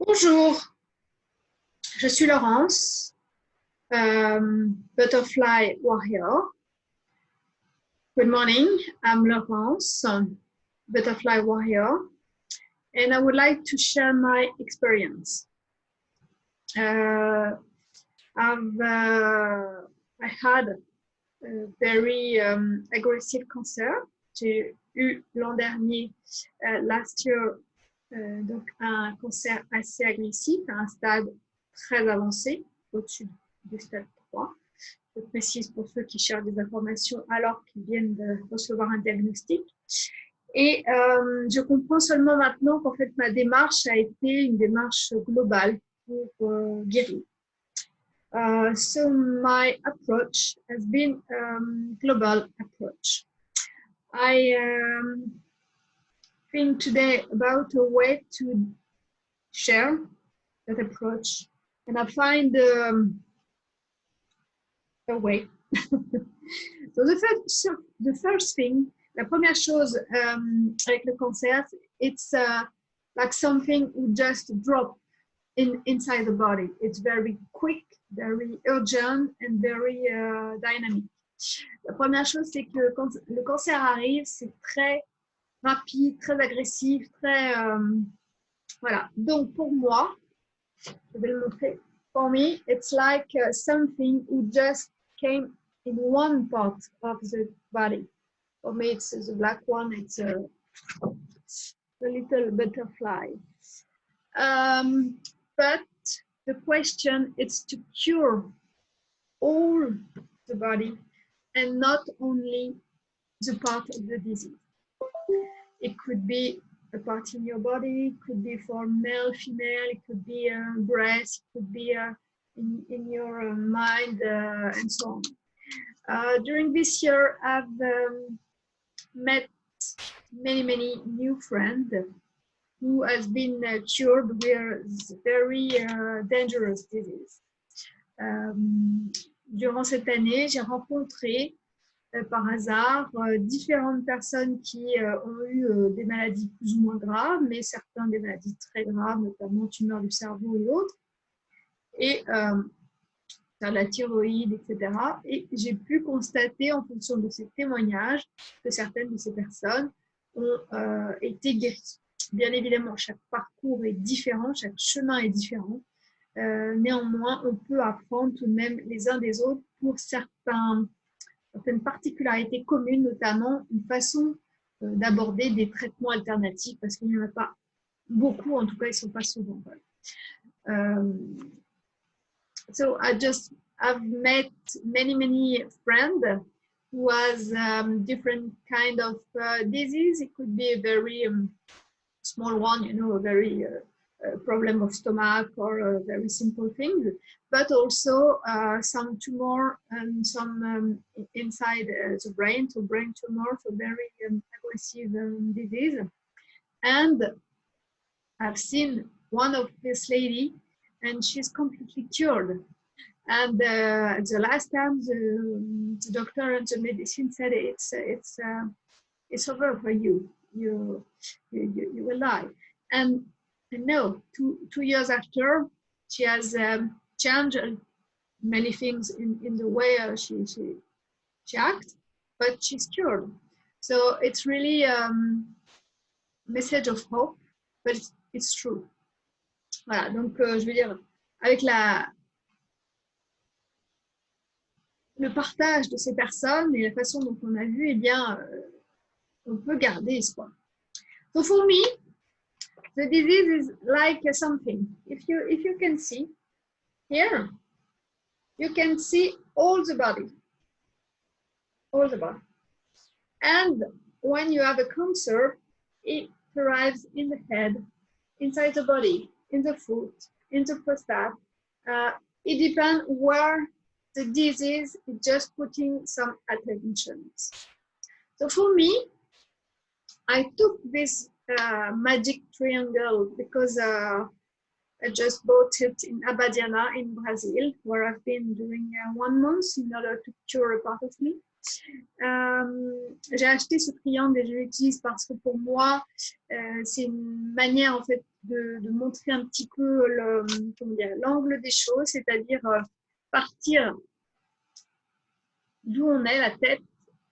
Bonjour, je suis Laurence, um, Butterfly Warrior. Good morning, I'm Laurence, um, Butterfly Warrior, and I would like to share my experience. Uh, I've, uh, I had a very um, aggressive cancer. J'ai eu l'an dernier, uh, last year, Euh, donc un cancer assez agressif à un stade très avancé, au-dessus du stade 3. Je précise pour ceux qui cherchent des informations alors qu'ils viennent de recevoir un diagnostic. Et euh, je comprends seulement maintenant qu'en fait ma démarche a été une démarche globale pour euh, guérir. So my approach has been um, global approach. I um, think today about a way to share that approach. And I find um, a way. so the first, the first thing, la première chose um, avec le cancer, it's uh, like something you just drop in inside the body. It's very quick, very urgent, and very uh, dynamic. La première chose, c'est que le cancer arrive, c'est très rapide, très agressif, très... Euh, voilà. Donc, pour moi, je vais le montrer. For me, it's like uh, something who just came in one part of the body. For me, it's the black one. It's a, a little butterfly. Um, but the question is to cure all the body and not only the part of the disease. It could be a part in your body, it could be for male, female, it could be a breast, it could be a, in, in your uh, mind, uh, and so on. Uh, during this year, I've um, met many, many new friends who has been uh, cured with very uh, dangerous disease. Um, durant cette année, j'ai rencontré par hasard euh, différentes personnes qui euh, ont eu des maladies plus ou moins graves, mais certains des maladies très graves, notamment tumeurs du cerveau et autres, et la thyroïde, etc. Et j'ai pu constater en fonction de ces témoignages que certaines de ces personnes ont été guéries. Bien évidemment, chaque parcours est différent, chaque chemin est différent. néanmoins, on peut apprendre tout de même les uns des autres pour certains, certaines particularités communes, notamment une façon euh, d'aborder des traitements alternatifs, parce qu'il n'y en a pas beaucoup, en tout cas, ils ne sont pas souvent. Um, so I just I've met many many friends who has um, different kind of uh, disease. It could be a very um, small one, you know, a very uh, problem of stomach or very simple things, but also uh, some tumor and some um, inside uh, the brain, so brain tumor, so very um, aggressive um, disease. And I've seen one of this lady and she's completely cured. And uh, the last time the, the, doctor and the medicine said it's it's uh, it's over for you. You you you will die. And no, two, two years after, she has um, changed many things in, in the way uh, she, she, she acts, but she's cured. So it's really a um, message of hope, but it's, it's true. Voilà, donc euh, je veux dire, avec la, le partage de ces personnes et la façon dont on a vu, eh bien, euh, on peut garder espoir. So for me, the disease is like something. If you if you can see here, you can see all the body, all the body. And when you have a cancer, it arrives in the head, inside the body, in the foot, in the prostate. Uh, it depends where the disease is just putting some attention. So for me, I took this magic triangle because uh, I just bought it in Abadiana in Brazil, where I've been during uh, one month in order to cure a part of me. Euh, j'ai acheté ce triangle et je l'utilise parce que pour moi, euh, c'est une manière en fait de, montrer un petit peu l'angle des choses, c'est-à-dire partir d'où on est, la tête,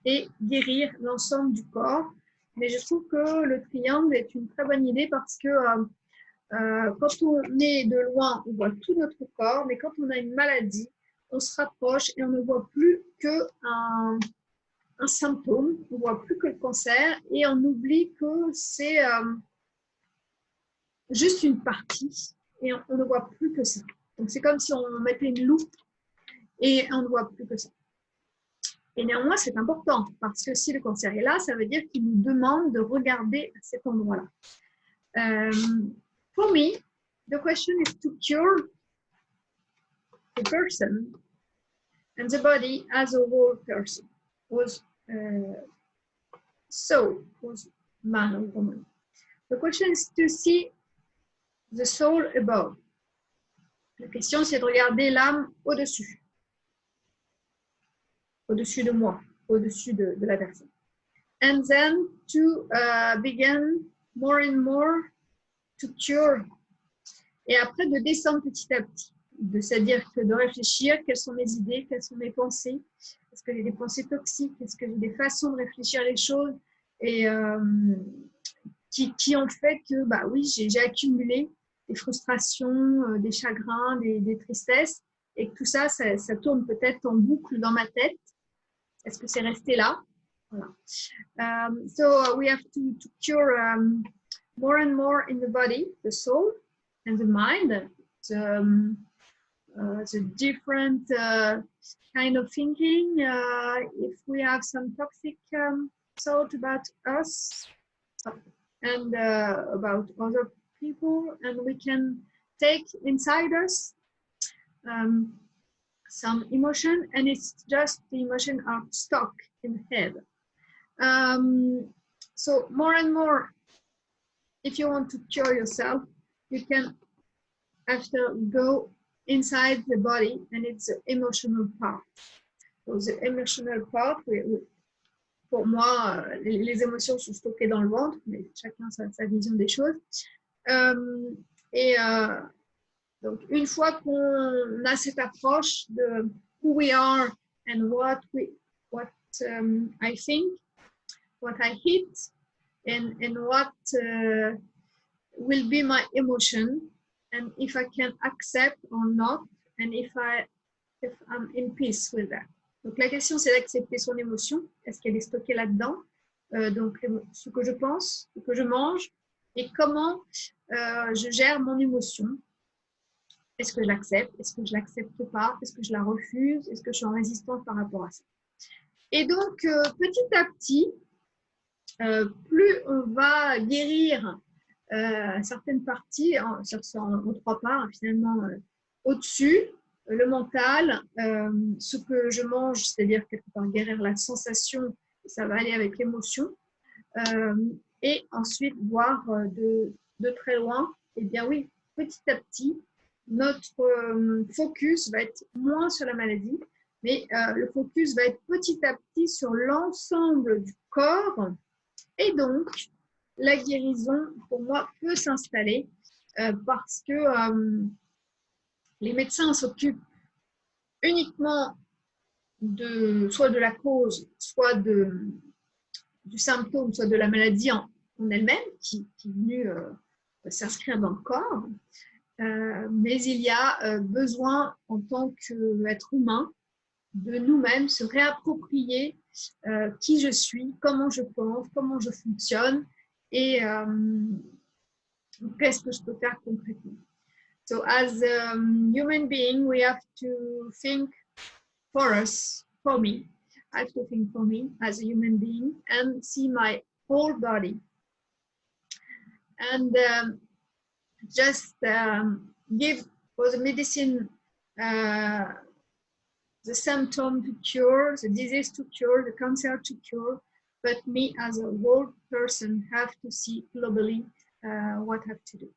et guérir l'ensemble du corps. Mais je trouve que le triangle est une très bonne idée parce que euh, quand on est de loin, on voit tout notre corps, mais quand on a une maladie, on se rapproche et on ne voit plus qu'un un symptôme, on ne voit plus que le cancer et on oublie que c'est euh, juste une partie et on, ne voit plus que ça. Donc c'est comme si on mettait une loupe et on ne voit plus que ça. Et néanmoins, c'est important parce que si le cancer est là, ça veut dire qu'il nous demande de regarder à cet endroit-là. Euh, For me, the question is to cure the person and the body as a whole person was uh, soul was man or woman. The question is to see the soul above. La question c'est de regarder l'âme au-dessus, au-dessus de moi, au-dessus de, la personne. And then to uh, begin more and more cure. Et après de descendre petit à petit, de c'est-à-dire que de réfléchir quelles sont mes idées, quelles sont mes pensées, est-ce que j'ai des pensées toxiques, est-ce que j'ai des façons de réfléchir les choses? Et euh, qui, qui, ont fait que bah oui j'ai accumulé des frustrations, euh, des chagrins, des, tristesses. Et que tout ça, ça, tourne peut-être en boucle dans ma tête. Est-ce que c'est resté là? Voilà. Um, so we have to, to cure um, more and more in the body, the soul and the mind, the, um, uh, the different uh, kind of thinking. Uh, if we have some toxic um, thought about us and uh, about other people, and we can take inside us um, some emotion, and it's just the emotion are stuck in the head. Um, so more and more if you want to cure yourself, you can after go inside the body and it's the emotional part. So the emotional part, we, we, pour moi, les, les, émotions sont stockées dans le ventre, mais chacun sa, sa vision des choses. Euh, et euh, donc, une fois qu'on a cette approche de who we are and what we, what um, I think, what I hit, and, and what uh, will be my emotion and if I can accept or not and if I if I'm in peace with that. Donc la question c'est d'accepter son émotion. Est-ce qu'elle est stockée là-dedans? Euh, Donc ce que je pense, ce que je mange et comment euh, je gère mon émotion. Est-ce que je l'accepte Est-ce que je l'accepte pas Est-ce que je la refuse Est-ce que je suis en résistance par rapport à ça. Et donc euh, petit à petit, euh, plus on va guérir euh, certaines parties, en, trois parts, finalement, au-dessus, le mental, ce que je mange, c'est-à-dire quelque part guérir la sensation, ça va aller avec l'émotion, et ensuite voir de, de, très loin, et eh bien oui, petit à petit, notre focus va être moins sur la maladie, mais le focus va être petit à petit sur l'ensemble du corps et donc, la guérison, pour moi, peut s'installer euh, parce que euh, les médecins s'occupent uniquement de soit de la cause, soit de, du symptôme, soit de la maladie en, elle-même qui, est venue euh, s'inscrire dans le corps. Mais il y a besoin en tant qu'être humain de nous-mêmes se réapproprier euh, qui je suis, comment je pense, comment je fonctionne et euh, qu'est-ce que je peux faire concrètement. So as a human being, we have to think for us, for me. I have to think for me as a human being and see my whole body. And um, just um, give for the medicine uh, the symptom to cure, the disease to cure, the cancer to cure, but me as a whole person have to see globally uh, what I have to do.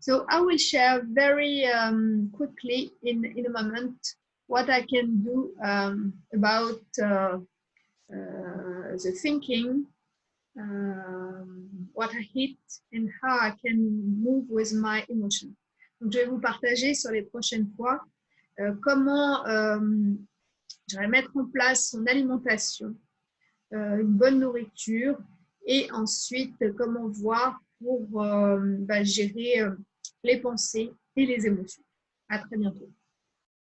So I will share very um, quickly in, in a moment what I can do um, about uh, uh, the thinking, what I hit, and how I can move with my emotion. Je vais vous partager sur les prochaines fois euh, comment euh, je vais mettre en place son alimentation, euh, une bonne nourriture et ensuite comment voir pour bah, gérer les pensées et les émotions. À très bientôt.